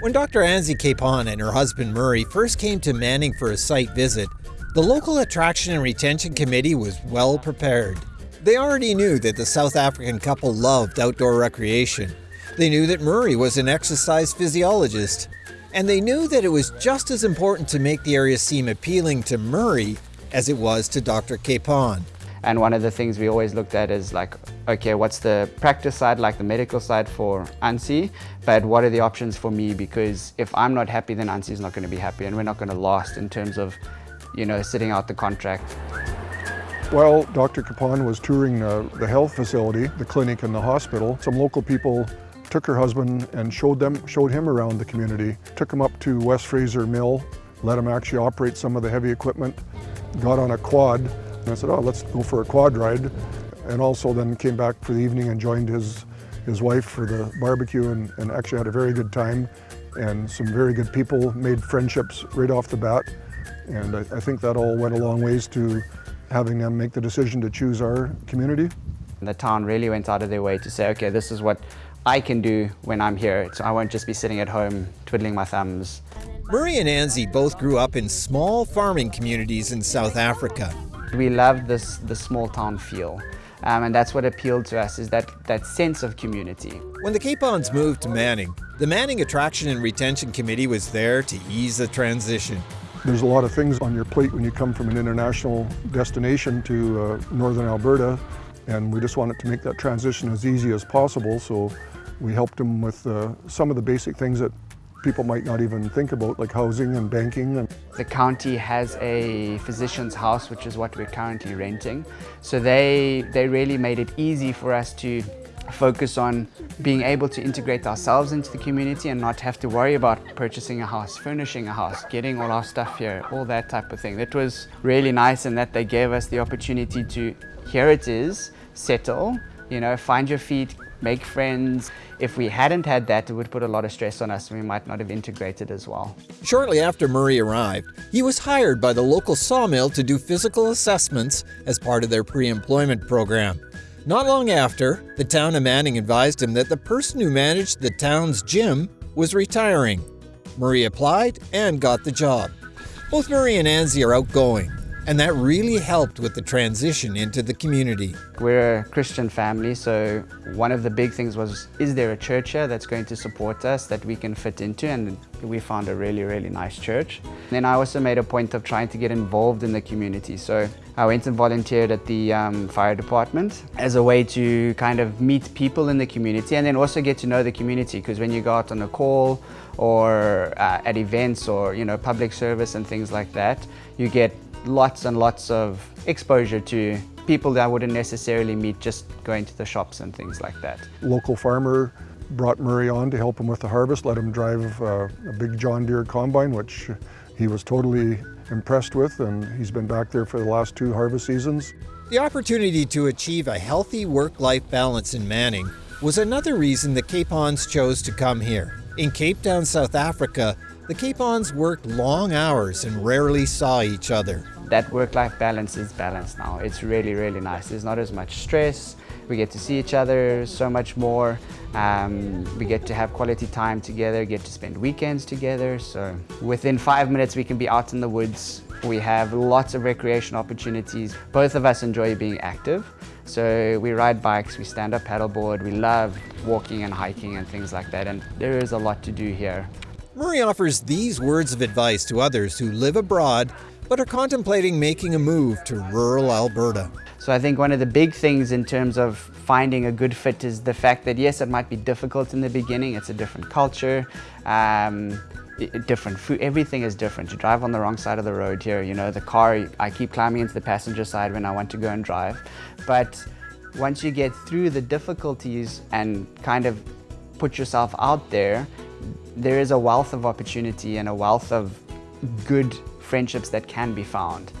When Dr. Anzie Capon and her husband Murray first came to Manning for a site visit, the local attraction and retention committee was well prepared. They already knew that the South African couple loved outdoor recreation. They knew that Murray was an exercise physiologist. And they knew that it was just as important to make the area seem appealing to Murray as it was to Dr. Capon. And one of the things we always looked at is like, okay, what's the practice side, like the medical side for Anzie, but what are the options for me? Because if I'm not happy, then Anzie is not going to be happy and we're not going to last in terms of, you know, sitting out the contract. While Dr. Capon was touring uh, the health facility, the clinic and the hospital, some local people took her husband and showed them showed him around the community, took him up to West Fraser Mill, let him actually operate some of the heavy equipment, got on a quad, and I said, oh, let's go for a quad ride. And also then came back for the evening and joined his, his wife for the barbecue and, and actually had a very good time and some very good people, made friendships right off the bat. And I, I think that all went a long ways to having them make the decision to choose our community. The town really went out of their way to say, okay, this is what I can do when I'm here. So I won't just be sitting at home twiddling my thumbs. Murray and Anzie both grew up in small farming communities in South Africa. We love this the small town feel. Um, and that's what appealed to us is that, that sense of community. When the Capons moved to Manning, the Manning Attraction and Retention Committee was there to ease the transition. There's a lot of things on your plate when you come from an international destination to uh, northern Alberta and we just wanted to make that transition as easy as possible so we helped them with uh, some of the basic things that people might not even think about, like housing and banking. And The county has a physician's house, which is what we're currently renting. So they, they really made it easy for us to focus on being able to integrate ourselves into the community and not have to worry about purchasing a house, furnishing a house, getting all our stuff here, all that type of thing. It was really nice in that they gave us the opportunity to, here it is, settle, you know, find your feet, make friends. If we hadn't had that, it would put a lot of stress on us and we might not have integrated as well. Shortly after Murray arrived, he was hired by the local sawmill to do physical assessments as part of their pre-employment program. Not long after, the town of Manning advised him that the person who managed the town's gym was retiring. Murray applied and got the job. Both Murray and Anzie are outgoing, and that really helped with the transition into the community. We're a Christian family, so one of the big things was, is there a church here that's going to support us that we can fit into? And we found a really, really nice church. And then I also made a point of trying to get involved in the community. So I went and volunteered at the um, fire department as a way to kind of meet people in the community and then also get to know the community because when you go out on a call or uh, at events or you know public service and things like that, you get lots and lots of exposure to people that I wouldn't necessarily meet just going to the shops and things like that. Local farmer brought Murray on to help him with the harvest, let him drive uh, a big John Deere combine, which he was totally impressed with, and he's been back there for the last two harvest seasons. The opportunity to achieve a healthy work-life balance in Manning was another reason the Capons chose to come here. In Cape Town, South Africa, the Capons worked long hours and rarely saw each other that work-life balance is balanced now. It's really, really nice. There's not as much stress. We get to see each other so much more. Um, we get to have quality time together, get to spend weekends together. So within five minutes, we can be out in the woods. We have lots of recreation opportunities. Both of us enjoy being active. So we ride bikes, we stand up paddleboard, we love walking and hiking and things like that. And there is a lot to do here. Murray offers these words of advice to others who live abroad but are contemplating making a move to rural Alberta. So I think one of the big things in terms of finding a good fit is the fact that yes, it might be difficult in the beginning. It's a different culture, um, different food. Everything is different. You drive on the wrong side of the road here. You know, the car, I keep climbing into the passenger side when I want to go and drive. But once you get through the difficulties and kind of put yourself out there, there is a wealth of opportunity and a wealth of good friendships that can be found.